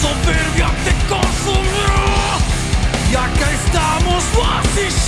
soberbia te consumirá. e acá estamos, vacíos.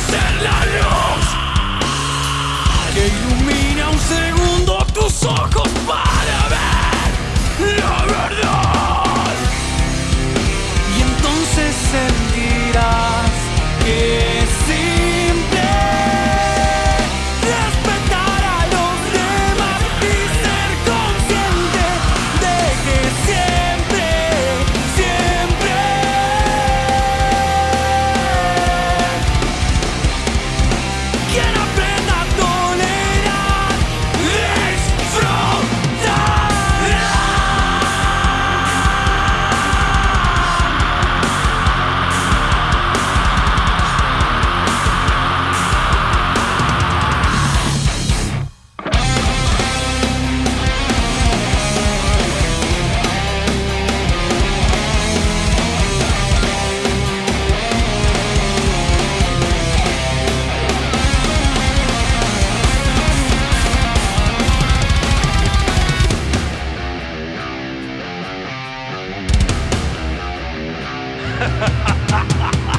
ha ha ha ha